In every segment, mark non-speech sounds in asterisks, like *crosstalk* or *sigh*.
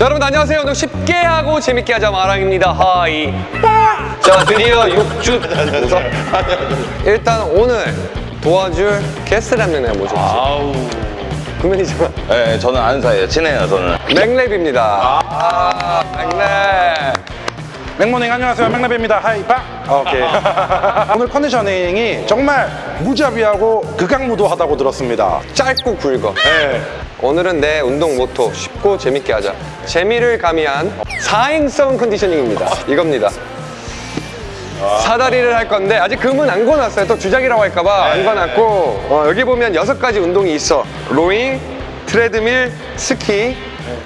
자, 여러분 안녕하세요. 오늘 쉽게 하고 재밌게 하자 마랑입니다. 하이. 자, 드디어 6주 웃어? 일단 오늘 도와줄 명 내가 모셨지. 아우. 구면이지만 네, 저는 아는 사이에요. 친해요, 저는. 맥랩입니다. 아, 맥랩. 맥모닝 안녕하세요 맥라비입니다 하이파 오케이 *laughs* 오늘 컨디셔닝이 정말 무자비하고 극강무도하다고 들었습니다 짧고 굵어. 네. 오늘은 내 운동 모토 쉽고 재밌게 하자. 재미를 가미한 사행성 컨디셔닝입니다. 이겁니다. 사다리를 할 건데 아직 금은 안 거놨어요. 또 주작이라고 할까봐 안 거놨고 어, 여기 보면 여섯 가지 운동이 있어. 로잉, 트레드밀, 스키,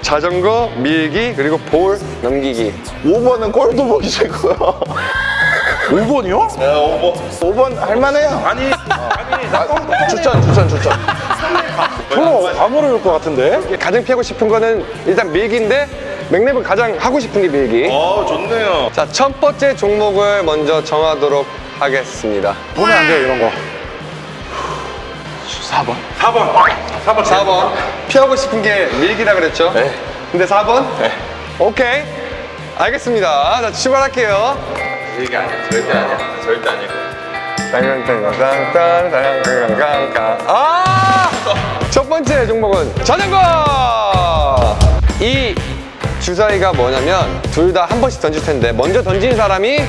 자전거, 밀기 그리고 볼 넘기기. 5번은 꼴도 보기 싫고요. 5번이요? 네, 5번. 5번 할만해요. 아니 아니 나 껌- 추천, 추천, 추천. 별로 안 어려울 것 같은데 가장 피하고 싶은 거는 일단 밀기인데 맥랩은 가장 하고 싶은 게 밀기. 어, 좋네요. 자, 첫 번째 종목을 먼저 정하도록 하겠습니다. 보면 안 돼요 이런 거 4번. 4번 4번 4번. 피하고 싶은 게 밀기라 그랬죠? 네. 근데 4번? 네. 오케이. 알겠습니다. 자, 출발할게요. 이게 아니야. 절대 아니야. 절대 아니고. 땅땅땅땅땅땅땅땅땅. 아! 첫 번째 종목은 자전거! 이 주사위가 뭐냐면 둘 다 한 번씩 던질 텐데 먼저 던진 사람이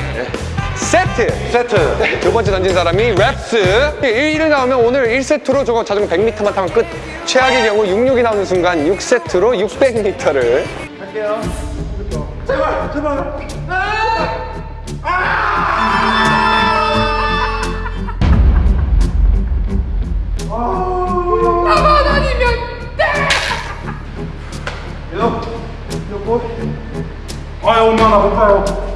세트! 세트 두 번째 던진 사람이 랩스 1을 나오면 오늘 1세트로 저거 자전거 100m만 타면 끝 최악의 경우 66이 나오는 순간 6세트로 600m를 아유 엄마 나못 봐요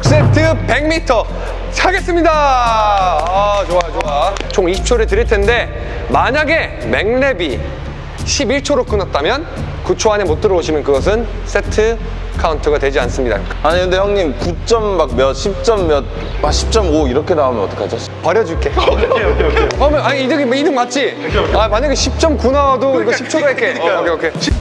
6세트 100m 하겠습니다. 아 좋아 좋아. 총 20초를 드릴 텐데 만약에 맥랩이 11초로 끊었다면 9초 안에 못 들어오시면 그것은 세트 카운트가 되지 않습니다. 아니, 근데 형님 9점 막 몇, 10점 몇, 아, 10.5 이렇게 나오면 어떡하죠? 버려줄게. *laughs* 그러면 아니 이득이 이득 맞지? 아 만약에 10.9 나와도 이거 10초로 할게. 어, 오케이 오케이. 이제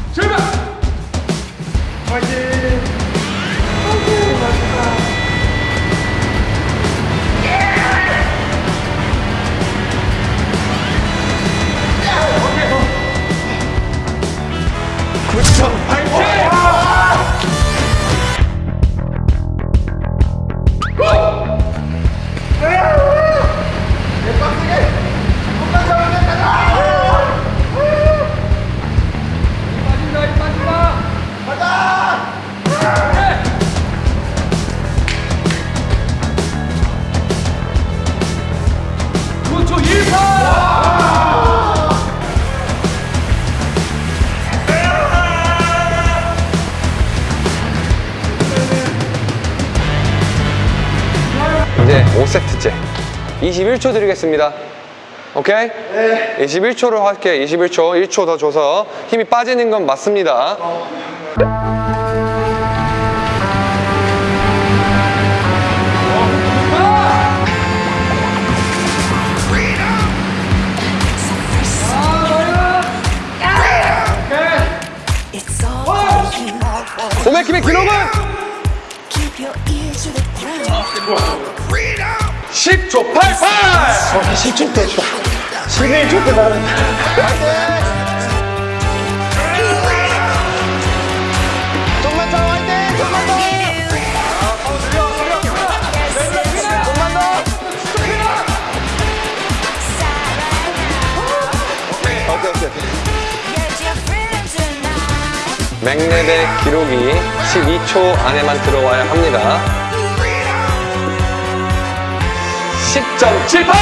21초 드리겠습니다. 오케이? 네. 21초로 할게. 21초. 1초 더 줘서 힘이 빠지는 건 맞습니다. you. 오메킴의 기록은 Keep your ears to the ground. 10초 88 10초 때 11초 때 나는 좀만 더 화이팅! 좀만 더! 좀만 더! 오케이, 오케이. Tonight. 맥랩의 기록이 12초 안에만 들어와야 합니다 10.78!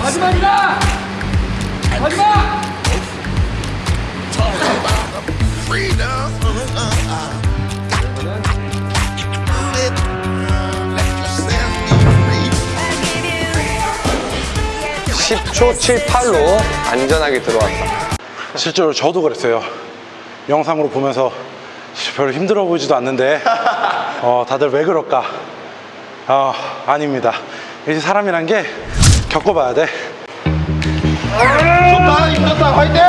마지막이다! 마지막! 10초 78로 안전하게 들어왔다. 실제로 저도 그랬어요. 영상으로 보면서 별로 힘들어 보이지도 않는데 어, 다들 왜 그럴까? 어, 아닙니다. 이제 사람이란 게 겪어봐야 돼. 좋다 힘들었다 화이팅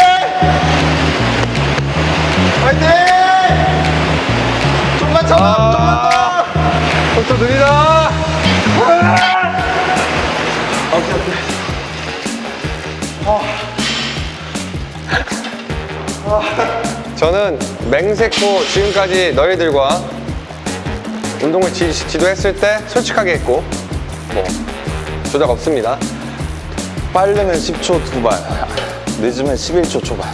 화이팅 좀만 참아 좀만 더 속도 느리다. *laughs* 저는 맹세코 지금까지 너희들과 운동을 지, 지도했을 때 솔직하게 했고 뭐 조작 없습니다. 빠르면 10초 두발 늦으면 11초 초반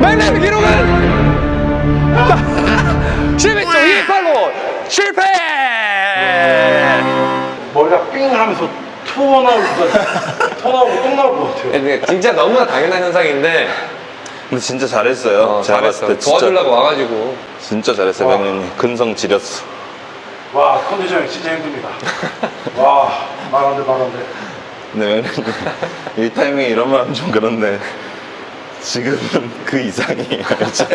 맥레비 기록은 *laughs* 11초 28로 실패! 머리가 삥 하면서 토 나올 것 같아. 토 나오고 똥 나올 것 같아요. 근데 진짜 너무나 당연한 현상인데 근데 진짜 잘했어요 어, 제가 잘했어. 봤을 때 진짜, 도와주려고 와가지고 진짜 잘했어요 와. 백년님 근성 지렸어 와, 컨디션이 진짜 힘듭니다. 와, 말 안 돼, 말 안 돼. 근데 백년님 이 타이밍에 이런 말 하면 좀 그런데 지금은 *laughs* 그 이상이에요 이제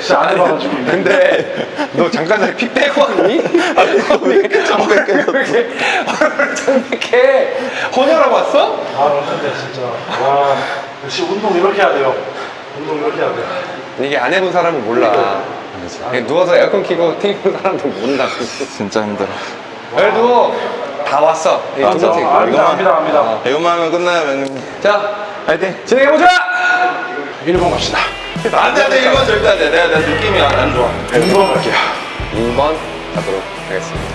진짜 안 해봐가지고. 근데 너 잠깐 전에 피 빼고 왔니? 아니 왜 이렇게 창백해졌어? 얼굴 창백해 혼혈하고 왔어? 아, 근데 진짜. 와, 역시 운동 이렇게 해야 돼요. 운동 이렇게 해야 돼요. 이게 안 해본 사람은 몰라 그냥 누워서 에어컨 켜고 TV 보는 사람도 모른다 진짜 힘들어 그래도 다 왔어 이두 번째 아, 압니다, 이거만- 압니다, 압니다. 이거만 하면 끝나요 백년님 자 화이팅 진행해보자 1번 갑시다. 안돼 안돼 1번 절대 안돼. 내가, 내가 느낌이 안, 좋아. 2번 갈게요. 2번 가도록 하겠습니다.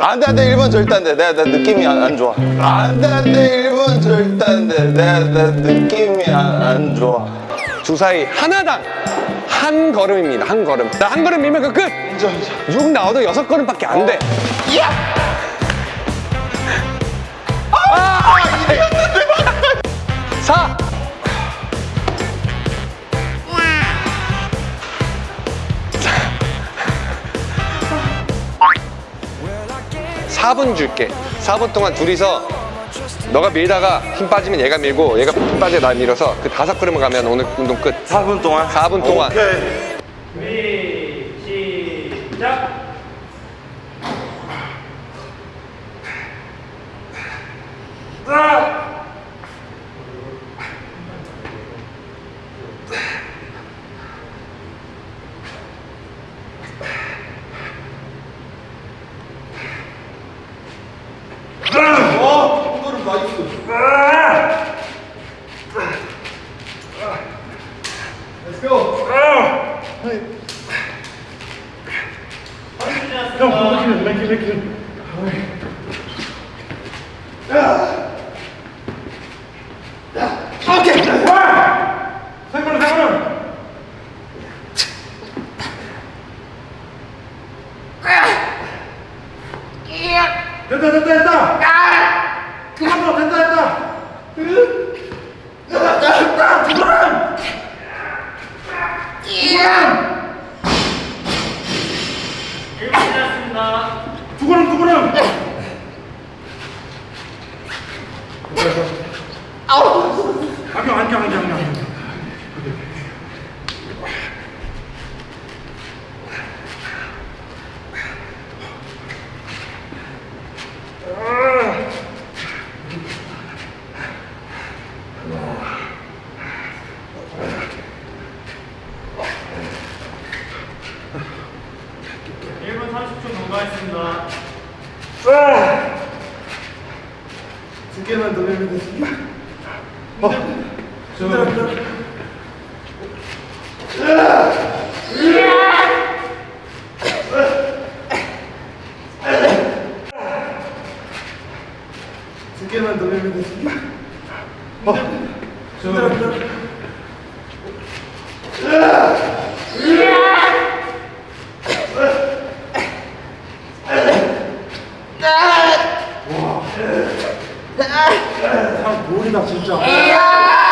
안돼 안돼 1번 절대 안돼. 내가, 내가 느낌이 안, 안 좋아. 안돼 안돼 1번 절대 안돼. 내가, 내가 느낌이 안, 안 좋아. 주사위 하나당. 한 걸음입니다. 한 걸음. 나한 걸음 밀면 그 끝. 6 나와도 여섯 걸음밖에 안 돼. 아! 사. 사분 줄게. 4분 동안 둘이서 너가 밀다가 힘 빠지면 얘가 밀고 얘가 힘 빠지면 나 밀어서 그 다섯 걸음을 가면 오늘 운동 끝. 4분 동안 4분 동안. 형, 맥히, Allez. Non, recule, mec, recule. 두 개만 더 내면 되지. 어, 힘들어, 힘들어. 힘들다 진짜.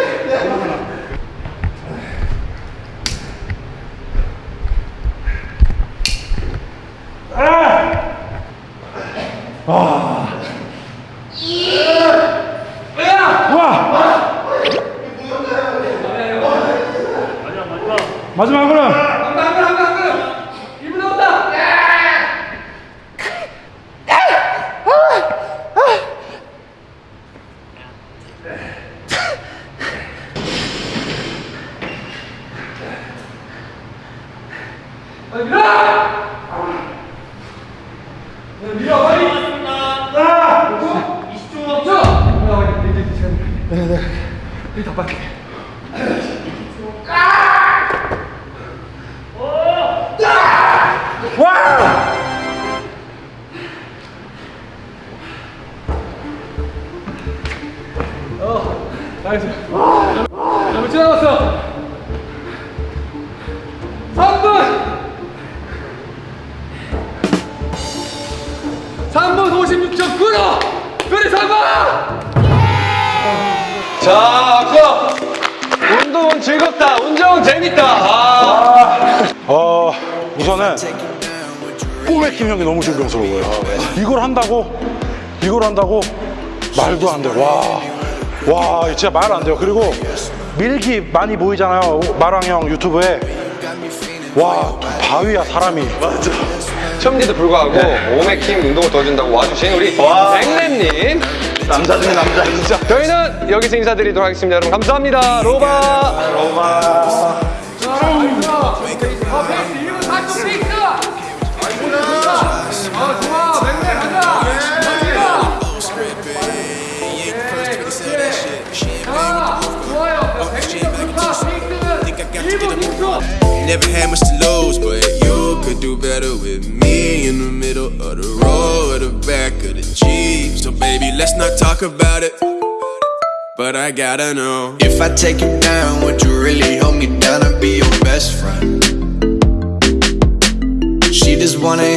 자, 그 운동은 즐겁다. 운전 재밌다. 아. 어 우선은 꼬맥힘 형이 너무 존경스러워요. 이걸 한다고 이걸 한다고 말도 안 돼. 와. 와, 진짜 말 안 돼요. 그리고 밀기 많이 보이잖아요. 마랑 형 유튜브에. 와, 바위야, 사람이. 맞아. 처음에도 불구하고 오메킴 운동을 도와준다고 와주신 우리 백랩님. 남자 중에 남자 진짜 저희는 여기서 인사드리도록 하겠습니다. 여러분 감사합니다. 로바. Never had much to lose, but you could do better with me let's not talk about it. But I gotta know If I take you down, would you really hold me down and be your best friend? She just wanna